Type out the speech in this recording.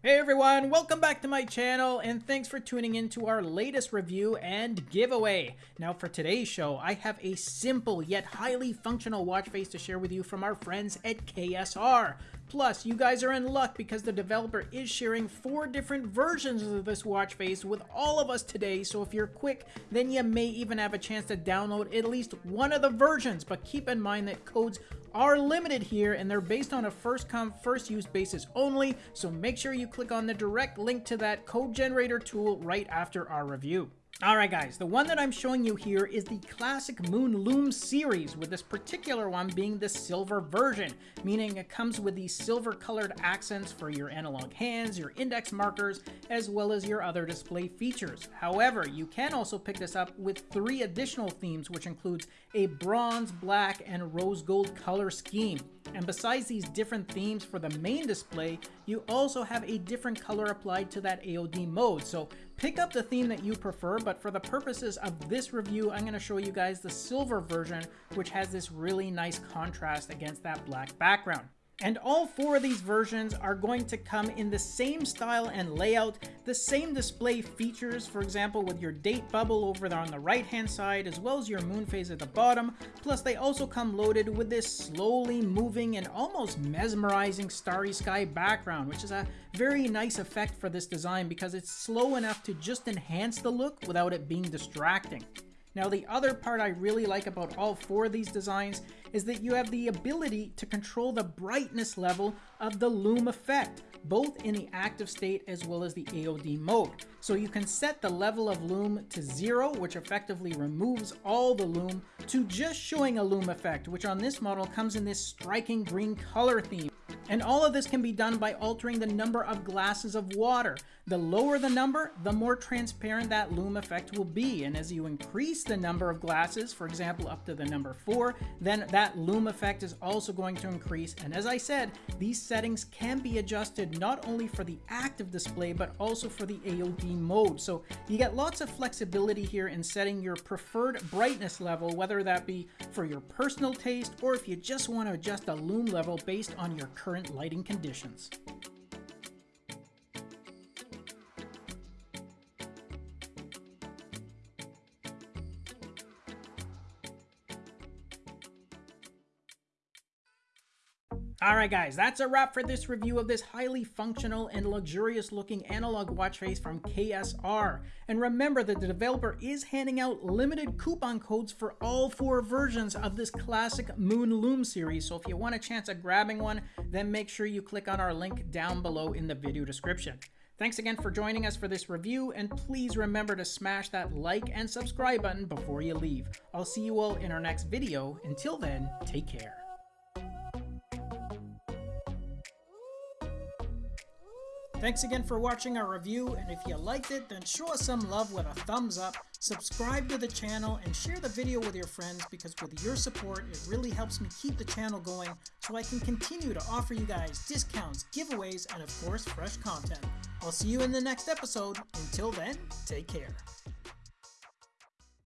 Hey everyone, welcome back to my channel and thanks for tuning in to our latest review and giveaway. Now for today's show, I have a simple yet highly functional watch face to share with you from our friends at KSR. Plus, you guys are in luck because the developer is sharing four different versions of this watch face with all of us today, so if you're quick, then you may even have a chance to download at least one of the versions, but keep in mind that codes are limited here and they're based on a first come first use basis only. So make sure you click on the direct link to that code generator tool right after our review. Alright guys, the one that I'm showing you here is the classic Moon Lume series, with this particular one being the silver version, meaning it comes with these silver colored accents for your analog hands, your index markers, as well as your other display features. However, you can also pick this up with three additional themes, which includes a bronze, black, and rose gold color scheme. And besides these different themes for the main display, you also have a different color applied to that AOD mode. So pick up the theme that you prefer, but for the purposes of this review, I'm going to show you guys the silver version, which has this really nice contrast against that black background. And all four of these versions are going to come in the same style and layout, the same display features, for example with your date bubble over there on the right hand side, as well as your moon phase at the bottom, plus they also come loaded with this slowly moving and almost mesmerizing starry sky background, which is a very nice effect for this design because it's slow enough to just enhance the look without it being distracting. Now the other part I really like about all four of these designs is that you have the ability to control the brightness level of the lume effect, both in the active state as well as the AOD mode. So you can set the level of lume to zero, which effectively removes all the lume, to just showing a lume effect, which on this model comes in this striking green color theme. And all of this can be done by altering the number of glasses of water. The lower the number, the more transparent that lume effect will be. And as you increase the number of glasses, for example, up to the number four, then that lume effect is also going to increase. And as I said, these settings can be adjusted not only for the active display, but also for the AOD mode. So you get lots of flexibility here in setting your preferred brightness level, whether that be for your personal taste, or if you just want to adjust a lume level based on your current lighting conditions. Alright guys, that's a wrap for this review of this highly functional and luxurious looking analog watch face from KSR. And remember that the developer is handing out limited coupon codes for all four versions of this classic Moon Lume series, so if you want a chance at grabbing one, then make sure you click on our link down below in the video description. Thanks again for joining us for this review, and please remember to smash that like and subscribe button before you leave. I'll see you all in our next video. Until then, take care. Thanks again for watching our review, and if you liked it, then show us some love with a thumbs up, subscribe to the channel, and share the video with your friends because with your support, it really helps me keep the channel going so I can continue to offer you guys discounts, giveaways, and of course, fresh content. I'll see you in the next episode. Until then, take care.